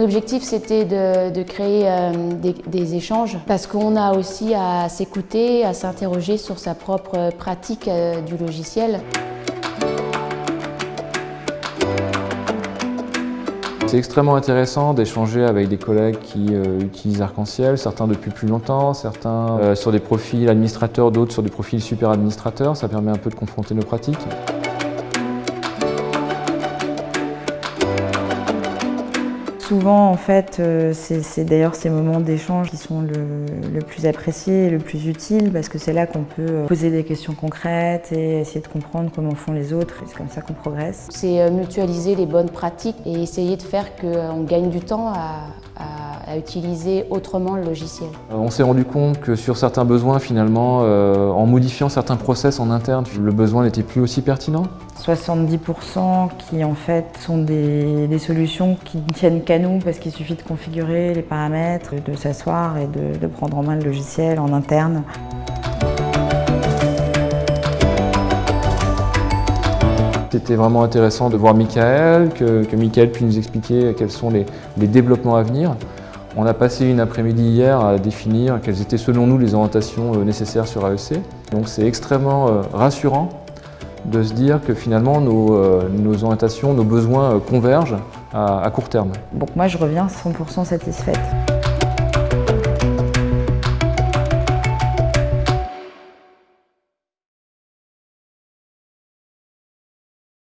objectif, c'était de, créer des, des, échanges parce qu'on a aussi à s'écouter, à s'interroger sur sa propre pratique du logiciel. C'est extrêmement intéressant d'échanger avec des collègues qui euh, utilisent Arc-en-Ciel, certains depuis plus longtemps, certains euh, sur des profils administrateurs, d'autres sur des profils super administrateurs. Ça permet un peu de confronter nos pratiques. Souvent, en fait, euh, c'est d'ailleurs ces moments d'échange qui sont le, plus appréciés et le plus utiles parce que c'est là qu'on peut euh, poser des questions concrètes et essayer de comprendre comment font les autres c'est comme ça qu'on progresse. C'est euh, mutualiser les bonnes pratiques et essayer de faire qu'on gagne du temps à, utiliser autrement le logiciel. On s'est rendu compte que sur certains besoins, finalement, en modifiant certains process en interne, le besoin n'était plus aussi pertinent. 70% qui en fait sont des, solutions qui ne tiennent qu'à nous parce qu'il suffit de configurer les paramètres, de s'asseoir et de, prendre en main le logiciel en interne. C'était vraiment intéressant de voir Michael, que, que Michael puisse nous expliquer quels sont les, les développements à venir. On a passé une après-midi hier à définir quelles étaient selon nous les orientations euh, nécessaires sur AEC. Donc c'est extrêmement euh, rassurant de se dire que finalement nos, euh, orientations, nos besoins convergent à court terme. Donc moi je reviens 100% satisfaite.